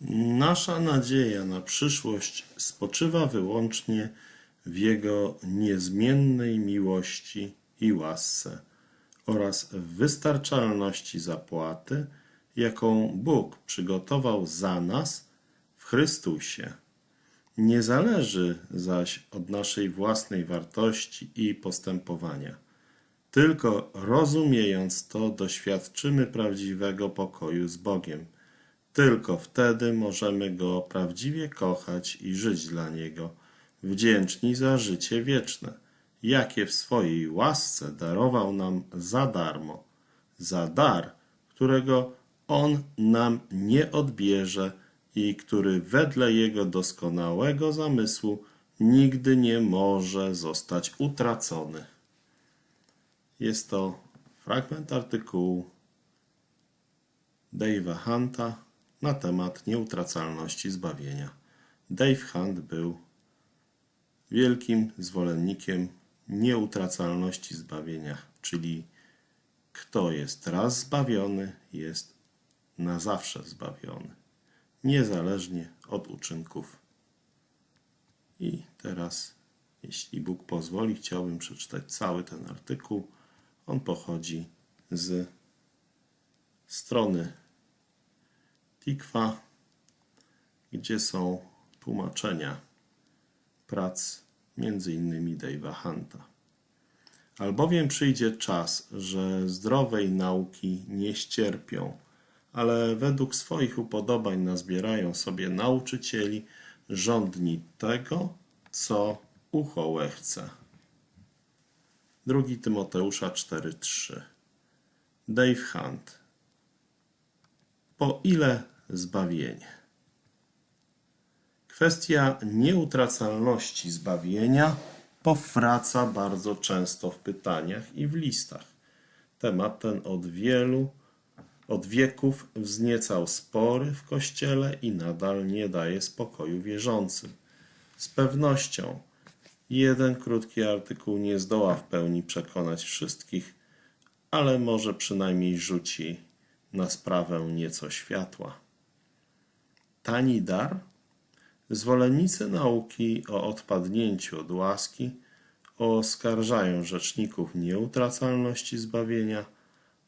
Nasza nadzieja na przyszłość spoczywa wyłącznie w Jego niezmiennej miłości i łasce oraz w wystarczalności zapłaty, jaką Bóg przygotował za nas w Chrystusie. Nie zależy zaś od naszej własnej wartości i postępowania. Tylko rozumiejąc to, doświadczymy prawdziwego pokoju z Bogiem. Tylko wtedy możemy Go prawdziwie kochać i żyć dla Niego, wdzięczni za życie wieczne, jakie w swojej łasce darował nam za darmo, za dar, którego On nam nie odbierze i który wedle Jego doskonałego zamysłu nigdy nie może zostać utracony. Jest to fragment artykułu Dave'a Hunta na temat nieutracalności zbawienia. Dave Hunt był wielkim zwolennikiem nieutracalności zbawienia, czyli kto jest raz zbawiony, jest na zawsze zbawiony, niezależnie od uczynków. I teraz, jeśli Bóg pozwoli, chciałbym przeczytać cały ten artykuł. On pochodzi z strony Tikwa, gdzie są tłumaczenia prac innymi Dave'a Hunta. Albowiem przyjdzie czas, że zdrowej nauki nie ścierpią, ale według swoich upodobań nazbierają sobie nauczycieli żądni tego, co ucho łechce. 2 Tymoteusza 4:3 Dave Hunt Po ile zbawienie? Kwestia nieutracalności zbawienia powraca bardzo często w pytaniach i w listach. Temat ten od wielu, od wieków wzniecał spory w Kościele i nadal nie daje spokoju wierzącym. Z pewnością jeden krótki artykuł nie zdoła w pełni przekonać wszystkich, ale może przynajmniej rzuci na sprawę nieco światła. Tani dar? Zwolennicy nauki o odpadnięciu od łaski oskarżają rzeczników nieutracalności zbawienia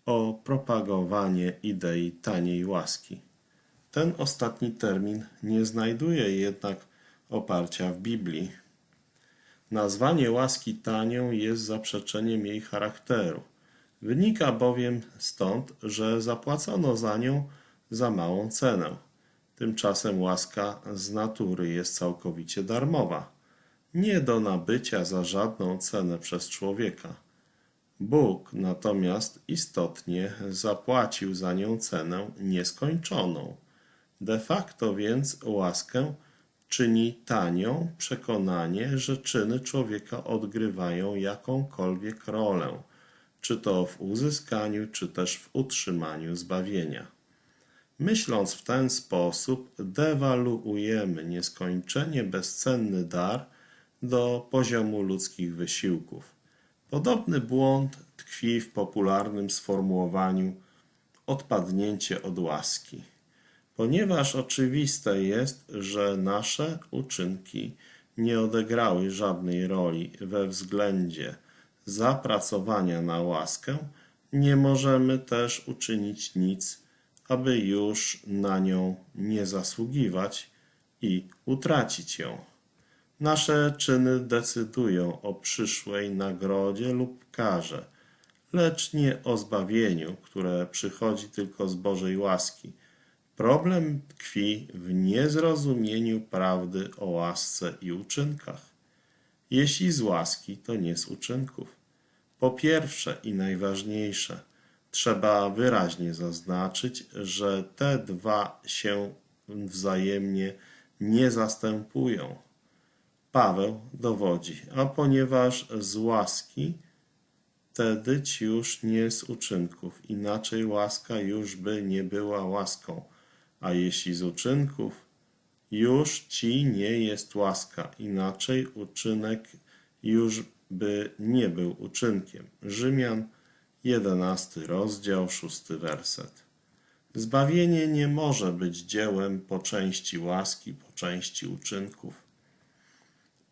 o propagowanie idei taniej łaski. Ten ostatni termin nie znajduje jednak oparcia w Biblii. Nazwanie łaski tanią jest zaprzeczeniem jej charakteru. Wynika bowiem stąd, że zapłacono za nią za małą cenę. Tymczasem łaska z natury jest całkowicie darmowa, nie do nabycia za żadną cenę przez człowieka. Bóg natomiast istotnie zapłacił za nią cenę nieskończoną. De facto więc łaskę czyni tanią przekonanie, że czyny człowieka odgrywają jakąkolwiek rolę, czy to w uzyskaniu, czy też w utrzymaniu zbawienia. Myśląc w ten sposób, dewaluujemy nieskończenie bezcenny dar do poziomu ludzkich wysiłków. Podobny błąd tkwi w popularnym sformułowaniu odpadnięcie od łaski. Ponieważ oczywiste jest, że nasze uczynki nie odegrały żadnej roli we względzie zapracowania na łaskę, nie możemy też uczynić nic, aby już na nią nie zasługiwać i utracić ją. Nasze czyny decydują o przyszłej nagrodzie lub karze, lecz nie o zbawieniu, które przychodzi tylko z Bożej łaski. Problem tkwi w niezrozumieniu prawdy o łasce i uczynkach. Jeśli z łaski, to nie z uczynków. Po pierwsze i najważniejsze, trzeba wyraźnie zaznaczyć, że te dwa się wzajemnie nie zastępują. Paweł dowodzi, a ponieważ z łaski, wtedy ci już nie z uczynków, inaczej łaska już by nie była łaską, a jeśli z uczynków, już ci nie jest łaska, inaczej uczynek już by nie był uczynkiem. Rzymian, 11 rozdział, 6 werset. Zbawienie nie może być dziełem po części łaski, po części uczynków.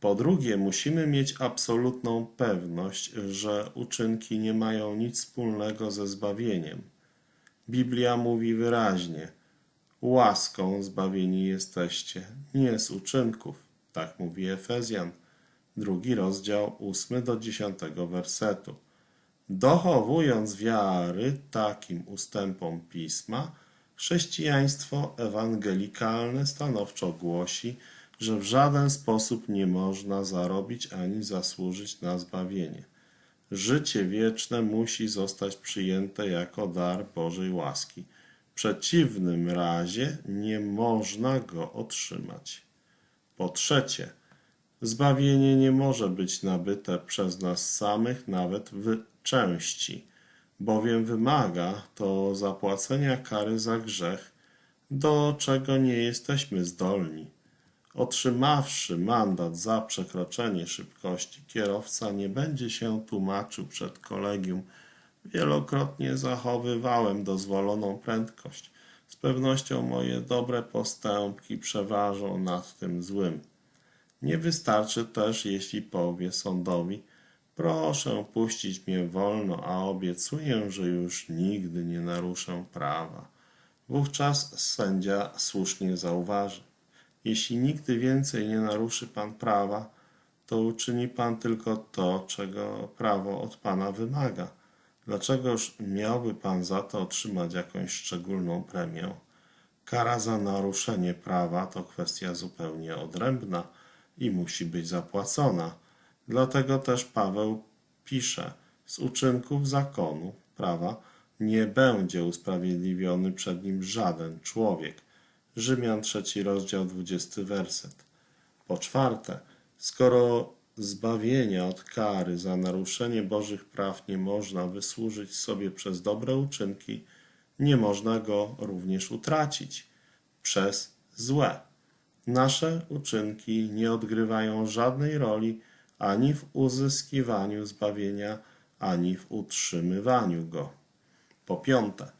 Po drugie, musimy mieć absolutną pewność, że uczynki nie mają nic wspólnego ze zbawieniem. Biblia mówi wyraźnie: Łaską zbawieni jesteście, nie z uczynków. Tak mówi Efezjan, drugi rozdział, ósmy do dziesiątego wersetu. Dochowując wiary takim ustępom pisma, chrześcijaństwo ewangelikalne stanowczo głosi, że w żaden sposób nie można zarobić ani zasłużyć na zbawienie. Życie wieczne musi zostać przyjęte jako dar Bożej łaski. W przeciwnym razie nie można go otrzymać. Po trzecie, zbawienie nie może być nabyte przez nas samych nawet w części, bowiem wymaga to zapłacenia kary za grzech, do czego nie jesteśmy zdolni. Otrzymawszy mandat za przekroczenie szybkości, kierowca nie będzie się tłumaczył przed kolegium. Wielokrotnie zachowywałem dozwoloną prędkość. Z pewnością moje dobre postępki przeważą nad tym złym. Nie wystarczy też, jeśli powie sądowi: Proszę puścić mnie wolno, a obiecuję, że już nigdy nie naruszę prawa. Wówczas sędzia słusznie zauważy: Jeśli nigdy więcej nie naruszy pan prawa, to uczyni pan tylko to, czego prawo od pana wymaga. Dlaczegoż miałby pan za to otrzymać jakąś szczególną premię? Kara za naruszenie prawa to kwestia zupełnie odrębna i musi być zapłacona. Dlatego też Paweł pisze: Z uczynków zakonu, prawa, nie będzie usprawiedliwiony przed nim żaden człowiek. Rzymian trzeci rozdział, 20 werset. Po czwarte, skoro zbawienia od kary za naruszenie Bożych praw nie można wysłużyć sobie przez dobre uczynki, nie można go również utracić przez złe. Nasze uczynki nie odgrywają żadnej roli ani w uzyskiwaniu zbawienia, ani w utrzymywaniu go. Po piąte,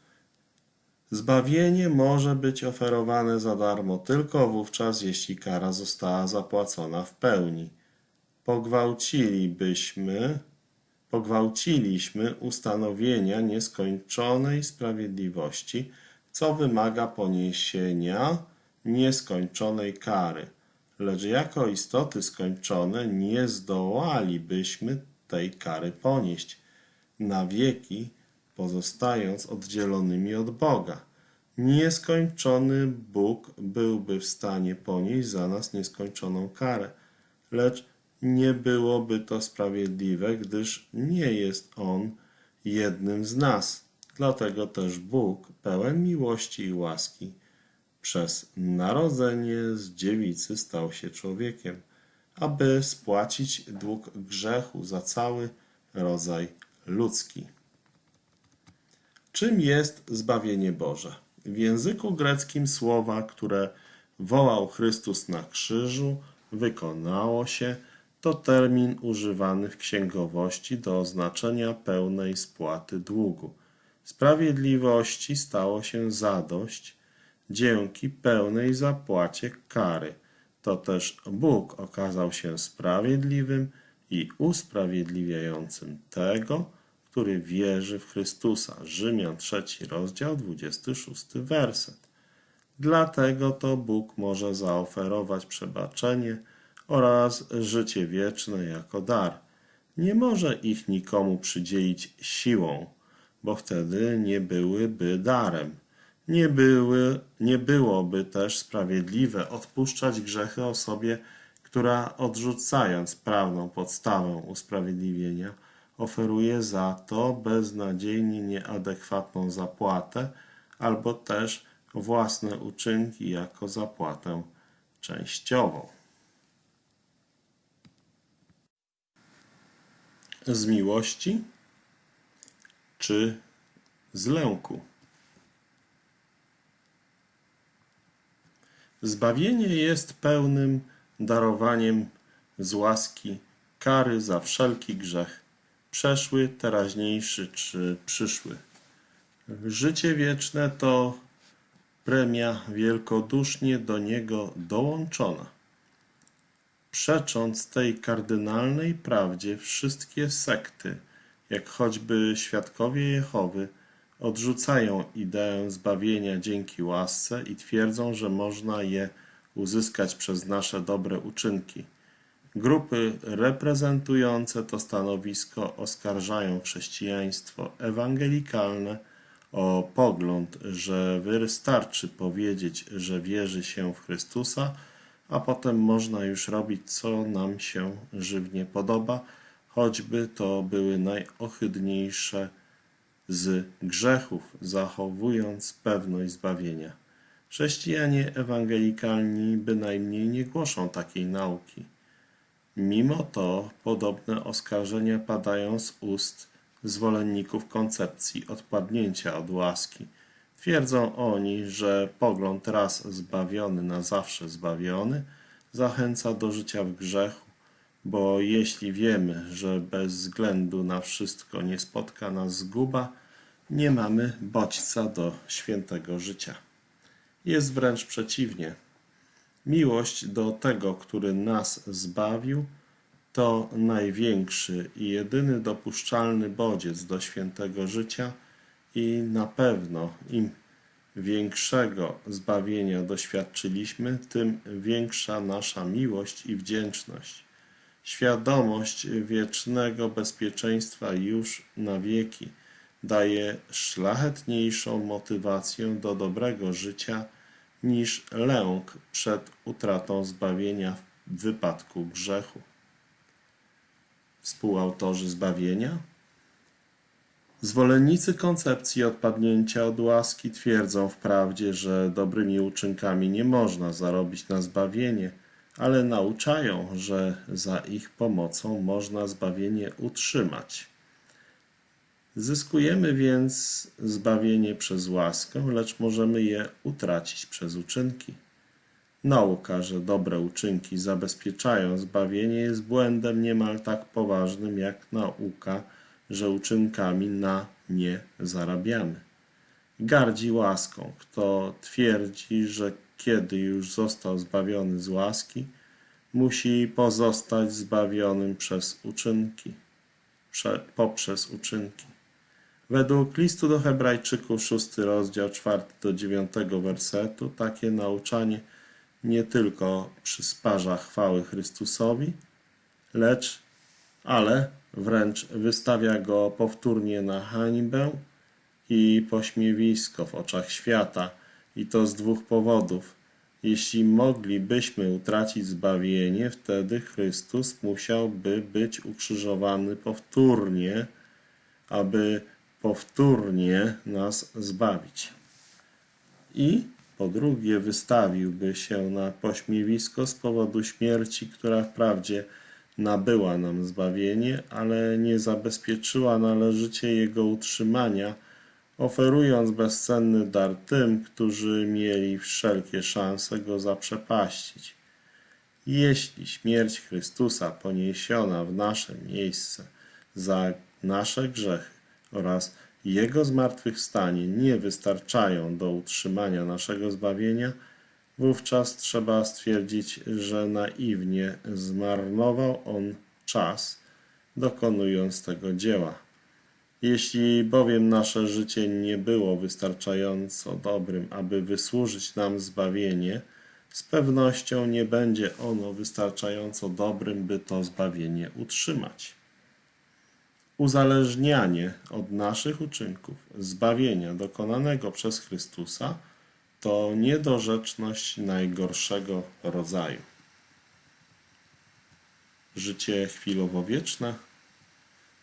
zbawienie może być oferowane za darmo tylko wówczas, jeśli kara została zapłacona w pełni. Pogwałcilibyśmy, pogwałciliśmy ustanowienia nieskończonej sprawiedliwości, co wymaga poniesienia nieskończonej kary. Lecz jako istoty skończone nie zdołalibyśmy tej kary ponieść na wieki, pozostając oddzielonymi od Boga. Nieskończony Bóg byłby w stanie ponieść za nas nieskończoną karę, lecz nie byłoby to sprawiedliwe, gdyż nie jest On jednym z nas. Dlatego też Bóg, pełen miłości i łaski, przez narodzenie z dziewicy stał się człowiekiem, aby spłacić dług grzechu za cały rodzaj ludzki. Czym jest zbawienie Boże? W języku greckim słowa, które wołał Chrystus na krzyżu, wykonało się, to termin używany w księgowości do oznaczenia pełnej spłaty długu. Sprawiedliwości stało się zadość dzięki pełnej zapłacie kary. To też Bóg okazał się sprawiedliwym i usprawiedliwiającym tego, który wierzy w Chrystusa. Rzymian 3 rozdział 26 werset. Dlatego to Bóg może zaoferować przebaczenie oraz życie wieczne jako dar. Nie może ich nikomu przydzielić siłą, bo wtedy nie byłyby darem. Nie, były, nie byłoby też sprawiedliwe odpuszczać grzechy osobie, która odrzucając prawną podstawę usprawiedliwienia, oferuje za to beznadziejnie nieadekwatną zapłatę albo też własne uczynki jako zapłatę częściową. Z miłości czy z lęku? Zbawienie jest pełnym darowaniem z łaski kary za wszelki grzech, przeszły, teraźniejszy czy przyszły. Życie wieczne to premia wielkodusznie do niego dołączona. Przecząc tej kardynalnej prawdzie, wszystkie sekty, jak choćby świadkowie Jehowy, odrzucają ideę zbawienia dzięki łasce i twierdzą, że można je uzyskać przez nasze dobre uczynki. Grupy reprezentujące to stanowisko oskarżają chrześcijaństwo ewangelikalne o pogląd, że wystarczy powiedzieć, że wierzy się w Chrystusa, a potem można już robić, co nam się żywnie podoba, choćby to były najohydniejsze z grzechów, zachowując pewność zbawienia. Chrześcijanie ewangelikalni bynajmniej nie głoszą takiej nauki. Mimo to podobne oskarżenia padają z ust zwolenników koncepcji odpadnięcia od łaski. Twierdzą oni, że pogląd raz zbawiony na zawsze zbawiony zachęca do życia w grzechu, bo jeśli wiemy, że bez względu na wszystko nie spotka nas zguba, nie mamy bodźca do świętego życia. Jest wręcz przeciwnie. Miłość do tego, który nas zbawił, to największy i jedyny dopuszczalny bodziec do świętego życia i na pewno im większego zbawienia doświadczyliśmy, tym większa nasza miłość i wdzięczność. Świadomość wiecznego bezpieczeństwa już na wieki daje szlachetniejszą motywację do dobrego życia niż lęk przed utratą zbawienia w wypadku grzechu. Współautorzy zbawienia Zwolennicy koncepcji odpadnięcia od łaski twierdzą wprawdzie, że dobrymi uczynkami nie można zarobić na zbawienie, ale nauczają, że za ich pomocą można zbawienie utrzymać. Zyskujemy więc zbawienie przez łaskę, lecz możemy je utracić przez uczynki. Nauka, że dobre uczynki zabezpieczają zbawienie, jest błędem niemal tak poważnym jak nauka, że uczynkami na nie zarabiamy. Gardzi łaską, kto twierdzi, że kiedy już został zbawiony z łaski, musi pozostać zbawionym przez uczynki, prze, poprzez uczynki. Według listu do Hebrajczyków, 6 rozdział 4 do 9 wersetu, takie nauczanie nie tylko przysparza chwały Chrystusowi, lecz, ale wręcz wystawia go powtórnie na hańbę i pośmiewisko w oczach świata, i to z dwóch powodów. Jeśli moglibyśmy utracić zbawienie, wtedy Chrystus musiałby być ukrzyżowany powtórnie, aby powtórnie nas zbawić. I po drugie, wystawiłby się na pośmiewisko z powodu śmierci, która wprawdzie nabyła nam zbawienie, ale nie zabezpieczyła należycie jego utrzymania, oferując bezcenny dar tym, którzy mieli wszelkie szanse go zaprzepaścić. Jeśli śmierć Chrystusa poniesiona w nasze miejsce za nasze grzechy oraz Jego zmartwychwstanie nie wystarczają do utrzymania naszego zbawienia, wówczas trzeba stwierdzić, że naiwnie zmarnował on czas, dokonując tego dzieła. Jeśli bowiem nasze życie nie było wystarczająco dobrym, aby wysłużyć nam zbawienie, z pewnością nie będzie ono wystarczająco dobrym, by to zbawienie utrzymać. Uzależnianie od naszych uczynków zbawienia dokonanego przez Chrystusa to niedorzeczność najgorszego rodzaju. Życie chwilowo wieczne.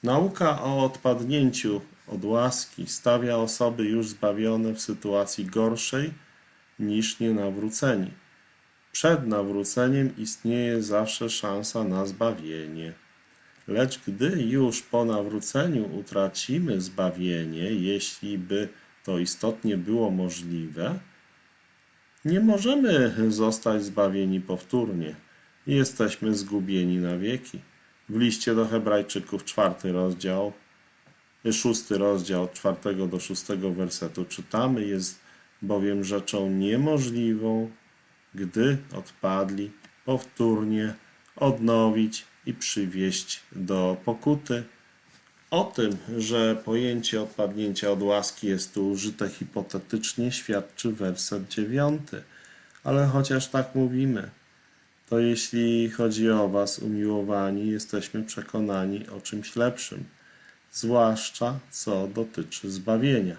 Nauka o odpadnięciu od łaski stawia osoby już zbawione w sytuacji gorszej niż nienawróceni. Przed nawróceniem istnieje zawsze szansa na zbawienie. Lecz gdy już po nawróceniu utracimy zbawienie, jeśli by to istotnie było możliwe, nie możemy zostać zbawieni powtórnie. Jesteśmy zgubieni na wieki. W liście do Hebrajczyków, czwarty rozdział, szósty rozdział, od czwartego do szóstego wersetu czytamy, jest bowiem rzeczą niemożliwą, gdy odpadli, powtórnie odnowić i przywieść do pokuty. O tym, że pojęcie odpadnięcia od łaski jest tu użyte hipotetycznie, świadczy werset dziewiąty. Ale chociaż tak mówimy, to jeśli chodzi o Was, umiłowani, jesteśmy przekonani o czymś lepszym, zwłaszcza co dotyczy zbawienia.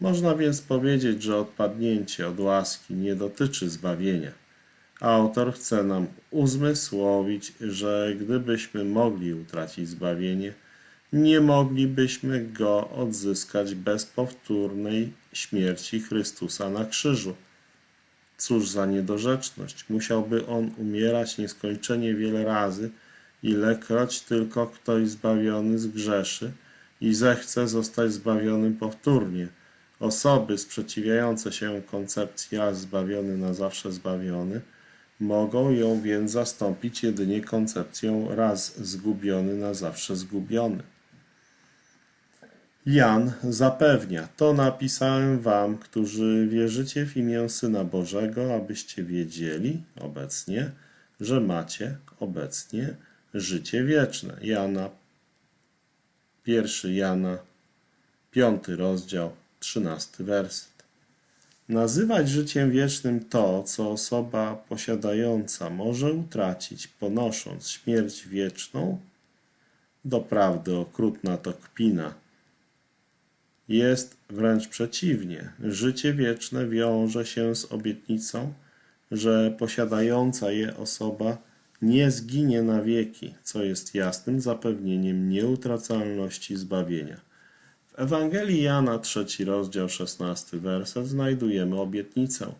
Można więc powiedzieć, że odpadnięcie od łaski nie dotyczy zbawienia. Autor chce nam uzmysłowić, że gdybyśmy mogli utracić zbawienie, nie moglibyśmy go odzyskać bez powtórnej śmierci Chrystusa na krzyżu. Cóż za niedorzeczność! Musiałby on umierać nieskończenie wiele razy, ilekroć tylko ktoś zbawiony zgrzeszy i zechce zostać zbawionym powtórnie. Osoby sprzeciwiające się koncepcji raz zbawiony na zawsze zbawiony mogą ją więc zastąpić jedynie koncepcją raz zgubiony na zawsze zgubiony. Jan zapewnia, to napisałem wam, którzy wierzycie w imię Syna Bożego, abyście wiedzieli obecnie, że macie obecnie życie wieczne. Jana, pierwszy Jana, piąty rozdział, trzynasty werset. Nazywać życiem wiecznym to, co osoba posiadająca może utracić, ponosząc śmierć wieczną, doprawdy okrutna to kpina. Jest wręcz przeciwnie. Życie wieczne wiąże się z obietnicą, że posiadająca je osoba nie zginie na wieki, co jest jasnym zapewnieniem nieutracalności zbawienia. W Ewangelii Jana, trzeci rozdział, szesnasty werset, znajdujemy obietnicę,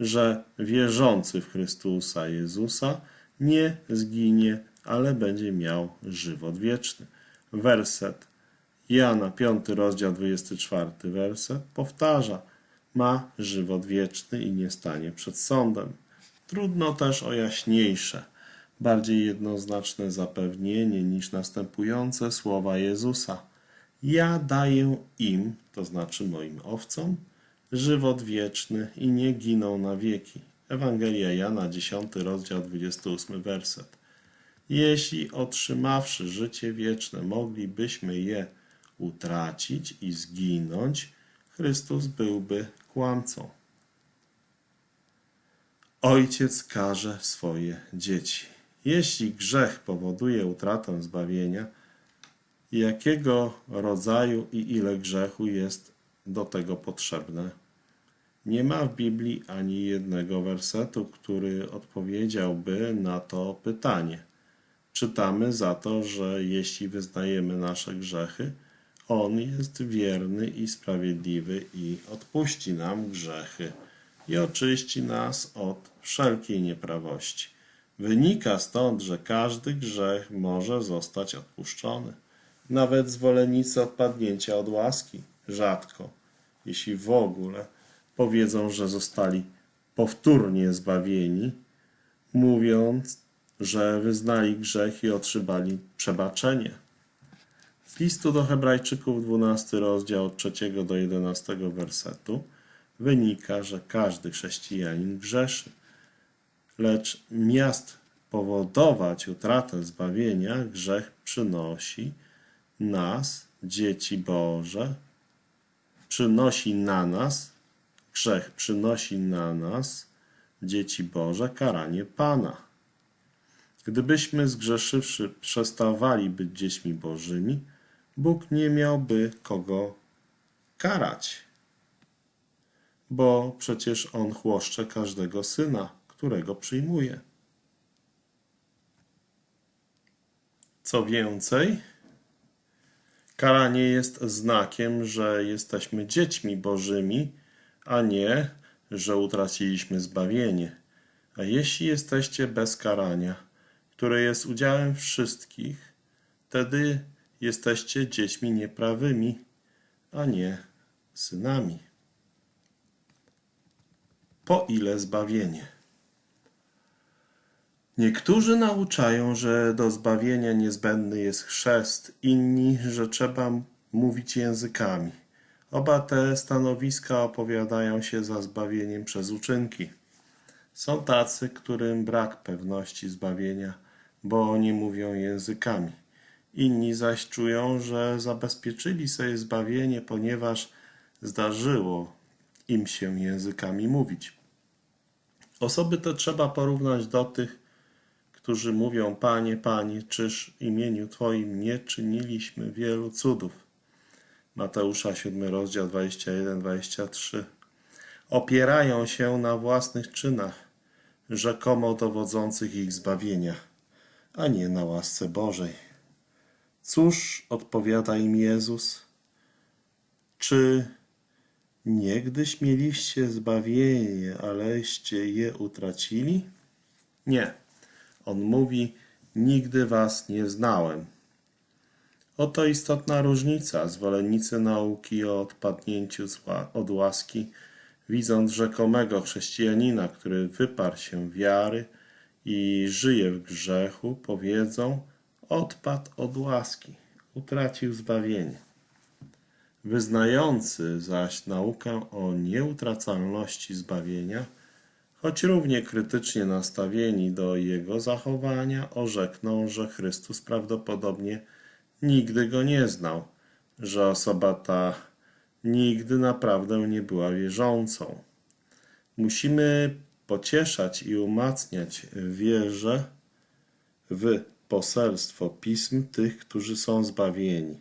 że wierzący w Chrystusa Jezusa nie zginie, ale będzie miał żywot wieczny. Werset Jana, 5 rozdział, 24 werset powtarza, ma żywot wieczny i nie stanie przed sądem. Trudno też o jaśniejsze, bardziej jednoznaczne zapewnienie niż następujące słowa Jezusa. Ja daję im, to znaczy moim owcom, żywot wieczny i nie giną na wieki. Ewangelia Jana, 10 rozdział, 28 werset. Jeśli otrzymawszy życie wieczne moglibyśmy je utracić i zginąć, Chrystus byłby kłamcą. Ojciec karze swoje dzieci. Jeśli grzech powoduje utratę zbawienia, jakiego rodzaju i ile grzechu jest do tego potrzebne? Nie ma w Biblii ani jednego wersetu, który odpowiedziałby na to pytanie. Czytamy za to, że jeśli wyznajemy nasze grzechy, On jest wierny i sprawiedliwy i odpuści nam grzechy i oczyści nas od wszelkiej nieprawości. Wynika stąd, że każdy grzech może zostać odpuszczony. Nawet zwolennicy odpadnięcia od łaski rzadko, jeśli w ogóle, powiedzą, że zostali powtórnie zbawieni, mówiąc, że wyznali grzech i otrzymali przebaczenie. Z listu do Hebrajczyków, 12 rozdział od 3 do 11 wersetu, wynika, że każdy chrześcijanin grzeszy. Lecz miast powodować utratę zbawienia, grzech przynosi nas, dzieci Boże, przynosi na nas, grzech przynosi na nas, dzieci Boże, karanie Pana. Gdybyśmy zgrzeszywszy przestawali być dziećmi Bożymi, Bóg nie miałby kogo karać, bo przecież On chłoszcze każdego syna, którego przyjmuje. Co więcej, karanie jest znakiem, że jesteśmy dziećmi Bożymi, a nie, że utraciliśmy zbawienie. A jeśli jesteście bez karania, które jest udziałem wszystkich, wtedy jesteście dziećmi nieprawymi, a nie synami. Po ile zbawienie? Niektórzy nauczają, że do zbawienia niezbędny jest chrzest, inni, że trzeba mówić językami. Oba te stanowiska opowiadają się za zbawieniem przez uczynki. Są tacy, którym brak pewności zbawienia, bo nie mówią językami. Inni zaś czują, że zabezpieczyli sobie zbawienie, ponieważ zdarzyło im się językami mówić. Osoby te trzeba porównać do tych, którzy mówią: Panie, Panie, czyż w imieniu Twoim nie czyniliśmy wielu cudów? Mateusza 7 rozdział 21-23. Opierają się na własnych czynach, rzekomo dowodzących ich zbawienia, a nie na łasce Bożej. Cóż odpowiada im Jezus? Czy niegdyś mieliście zbawienie, aleście je utracili? Nie. On mówi: Nigdy was nie znałem. Oto istotna różnica. Zwolennicy nauki o odpadnięciu od łaski, widząc rzekomego chrześcijanina, który wyparł się wiary i żyje w grzechu, powiedzą: Odpadł od łaski, utracił zbawienie. Wyznający zaś naukę o nieutracalności zbawienia, choć równie krytycznie nastawieni do jego zachowania, orzekną, że Chrystus prawdopodobnie nigdy go nie znał, że osoba ta nigdy naprawdę nie była wierzącą. Musimy pocieszać i umacniać wierze w poselstwo pism tych, którzy są zbawieni.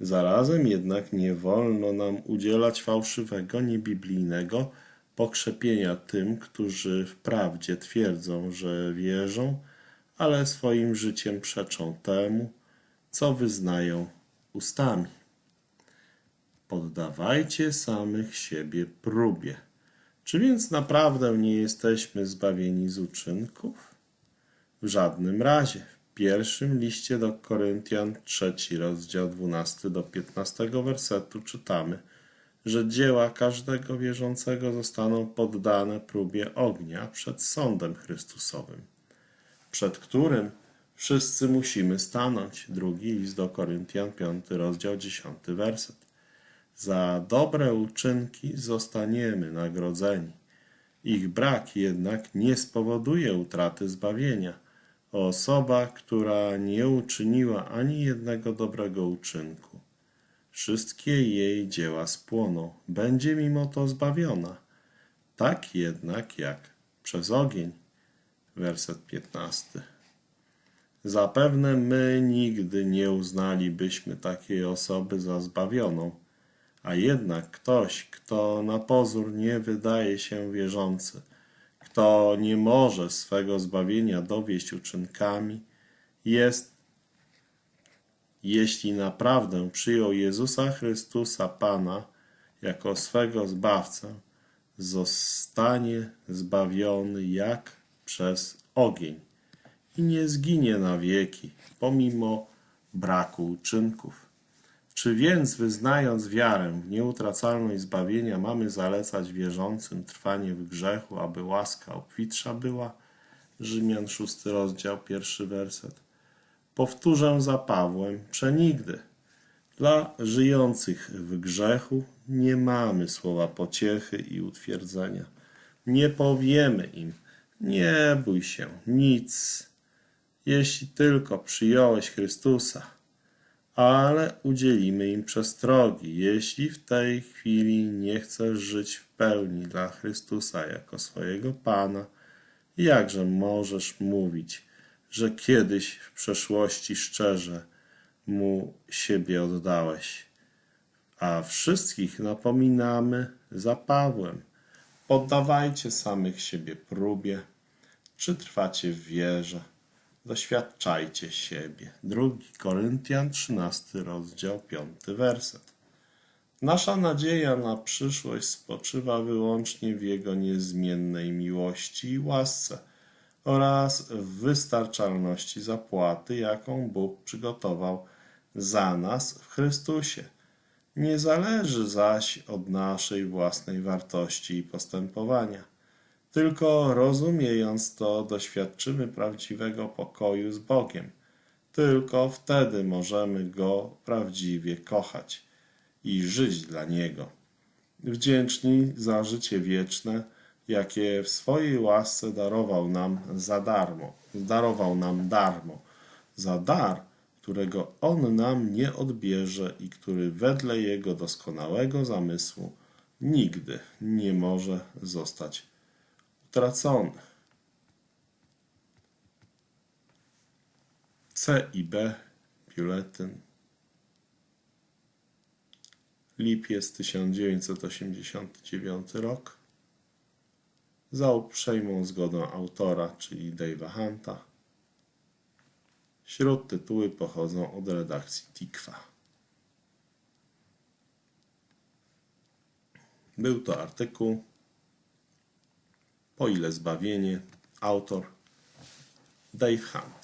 Zarazem jednak nie wolno nam udzielać fałszywego, niebiblijnego pokrzepienia tym, którzy wprawdzie twierdzą, że wierzą, ale swoim życiem przeczą temu, co wyznają ustami. Poddawajcie samych siebie próbie. Czy więc naprawdę nie jesteśmy zbawieni z uczynków? W żadnym razie. W pierwszym liście do Koryntian, trzeci rozdział 12 do 15 wersetu czytamy, że dzieła każdego wierzącego zostaną poddane próbie ognia przed sądem Chrystusowym, przed którym wszyscy musimy stanąć. Drugi list do Koryntian, 5 rozdział 10 werset. Za dobre uczynki zostaniemy nagrodzeni. Ich brak jednak nie spowoduje utraty zbawienia. Osoba, która nie uczyniła ani jednego dobrego uczynku, wszystkie jej dzieła spłoną, będzie mimo to zbawiona. Tak jednak jak przez ogień. Werset 15. Zapewne my nigdy nie uznalibyśmy takiej osoby za zbawioną, a jednak ktoś, kto na pozór nie wydaje się wierzący, kto nie może swego zbawienia dowieść uczynkami, jest, jeśli naprawdę przyjął Jezusa Chrystusa Pana jako swego Zbawcę, zostanie zbawiony jak przez ogień i nie zginie na wieki, pomimo braku uczynków. Czy więc, wyznając wiarę w nieutracalność zbawienia, mamy zalecać wierzącym trwanie w grzechu, aby łaska obfitsza była? Rzymian 6 rozdział, pierwszy werset. Powtórzę za Pawłem, przenigdy. Dla żyjących w grzechu nie mamy słowa pociechy i utwierdzenia. Nie powiemy im, nie bój się, nic, jeśli tylko przyjąłeś Chrystusa, ale udzielimy im przestrogi, jeśli w tej chwili nie chcesz żyć w pełni dla Chrystusa jako swojego Pana, jakże możesz mówić, że kiedyś w przeszłości szczerze Mu siebie oddałeś? A wszystkich napominamy za Pawłem. Poddawajcie samych siebie próbie, czy trwacie w wierze. Doświadczajcie siebie. Drugi Koryntian, 13 rozdział, 5 werset. Nasza nadzieja na przyszłość spoczywa wyłącznie w Jego niezmiennej miłości i łasce oraz wystarczalności zapłaty, jaką Bóg przygotował za nas w Chrystusie. Nie zależy zaś od naszej własnej wartości i postępowania. Tylko rozumiejąc to, doświadczymy prawdziwego pokoju z Bogiem. Tylko wtedy możemy Go prawdziwie kochać. i żyć dla Niego. Wdzięczni za życie wieczne, jakie w swojej łasce darował nam za darmo, darował nam darmo, za dar, którego On nam nie odbierze i który wedle Jego doskonałego zamysłu nigdy nie może zostać utracony. C i B, biuletyn. Lipiec 1989 rok. Za uprzejmą zgodą autora, czyli Dave'a Hunta. Śródtytuły pochodzą od redakcji Tikwa. Był to artykuł Po ile zbawienie? Autor Dave Hunt.